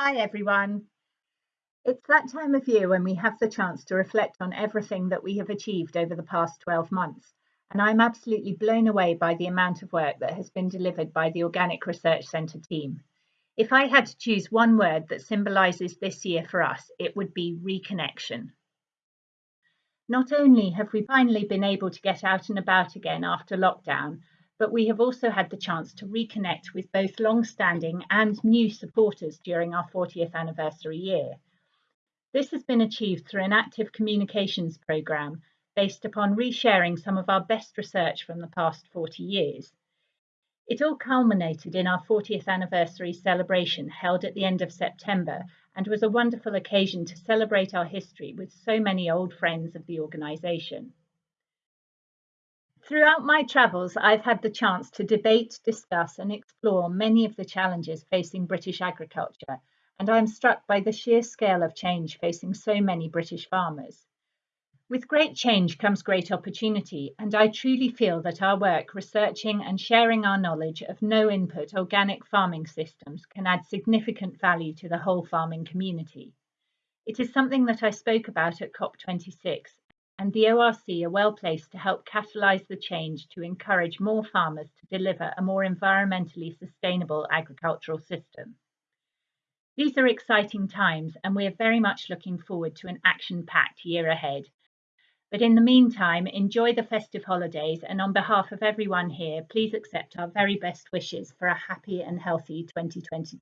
Hi everyone. It's that time of year when we have the chance to reflect on everything that we have achieved over the past 12 months, and I'm absolutely blown away by the amount of work that has been delivered by the Organic Research Centre team. If I had to choose one word that symbolises this year for us, it would be reconnection. Not only have we finally been able to get out and about again after lockdown, but we have also had the chance to reconnect with both long-standing and new supporters during our 40th anniversary year. This has been achieved through an active communications programme based upon resharing some of our best research from the past 40 years. It all culminated in our 40th anniversary celebration held at the end of September and was a wonderful occasion to celebrate our history with so many old friends of the organisation. Throughout my travels, I've had the chance to debate, discuss, and explore many of the challenges facing British agriculture, and I'm struck by the sheer scale of change facing so many British farmers. With great change comes great opportunity, and I truly feel that our work researching and sharing our knowledge of no input organic farming systems can add significant value to the whole farming community. It is something that I spoke about at COP26 and the ORC are well placed to help catalyse the change to encourage more farmers to deliver a more environmentally sustainable agricultural system. These are exciting times and we are very much looking forward to an action-packed year ahead. But in the meantime, enjoy the festive holidays and on behalf of everyone here, please accept our very best wishes for a happy and healthy 2022.